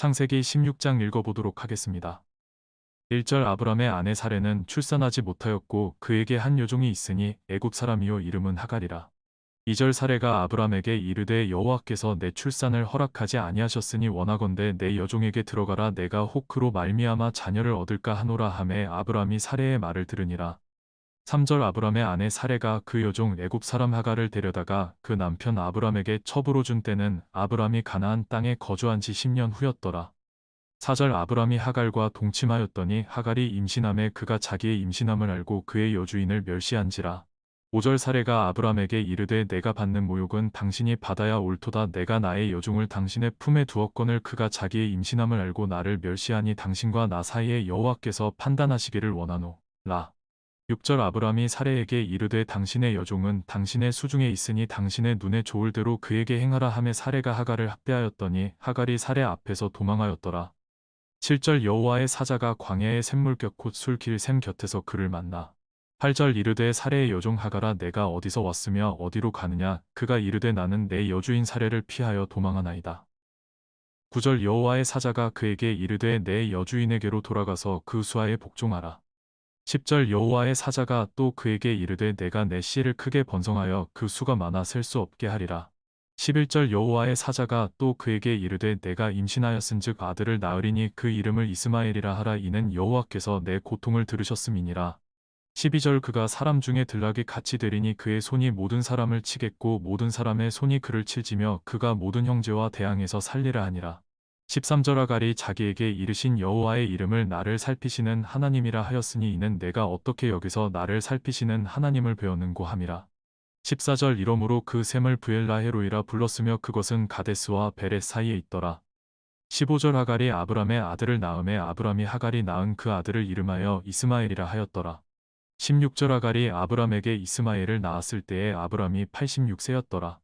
창세기 16장 읽어보도록 하겠습니다. 1절 아브람의 아내 사레는 출산하지 못하였고 그에게 한 여종이 있으니 애굽 사람이요 이름은 하갈이라. 2절 사레가 아브람에게 이르되 여호와께서 내 출산을 허락하지 아니하셨으니 원하건대 내 여종에게 들어가라 내가 혹 그로 말미암아 자녀를 얻을까 하노라 하매 아브람이 사레의 말을 들으니라. 3절 아브람의 아내 사레가 그 여종 애굽 사람 하갈을 데려다가 그 남편 아브람에게 첩으로 준 때는 아브람이 가나안 땅에 거주한 지 10년 후였더라. 4절 아브람이 하갈과 동침하였더니 하갈이 임신함에 그가 자기의 임신함을 알고 그의 여주인을 멸시한지라. 5절 사례가 아브람에게 이르되 내가 받는 모욕은 당신이 받아야 옳도다 내가 나의 여종을 당신의 품에 두었거늘 그가 자기의 임신함을 알고 나를 멸시하니 당신과 나 사이에 여호와께서 판단하시기를 원하노. 라. 6절 아브람이 사례에게 이르되 당신의 여종은 당신의 수중에 있으니 당신의 눈에 좋을 대로 그에게 행하라 하며 사례가 하갈을 학대하였더니 하갈이 사례 앞에서 도망하였더라. 7절 여호와의 사자가 광야의 샘물곁 곧 술길 샘 곁에서 그를 만나 8절 이르되 사례의 여종 하가라 내가 어디서 왔으며 어디로 가느냐 그가 이르되 나는 내 여주인 사례를 피하여 도망하나이다. 9절 여호와의 사자가 그에게 이르되 내 여주인에게로 돌아가서 그 수하에 복종하라. 10절 여호와의 사자가 또 그에게 이르되 내가 내 씨를 크게 번성하여 그 수가 많아 셀 수 없게 하리라. 11절 여호와의 사자가 또 그에게 이르되 내가 임신하였은즉 아들을 낳으리니 그 이름을 이스마엘이라 하라 이는 여호와께서 내 고통을 들으셨음이니라. 12절 그가 사람 중에 들락이 같이 되리니 그의 손이 모든 사람을 치겠고 모든 사람의 손이 그를 칠지며 그가 모든 형제와 대항해서 살리라 하니라. 13절 아갈이 자기에게 이르신 여호와의 이름을 나를 살피시는 하나님이라 하였으니 이는 내가 어떻게 여기서 나를 살피시는 하나님을 배웠는고 함이라. 14절 이러므로 그 샘을 부엘라헤로이라 불렀으며 그것은 가데스와 베렛 사이에 있더라. 15절 하갈이 아브람의 아들을 낳음에 아브람이 하갈이 낳은 그 아들을 이름하여 이스마엘이라 하였더라. 16절 아갈이 아브람에게 이스마엘을 낳았을 때에 아브람이 86세였더라.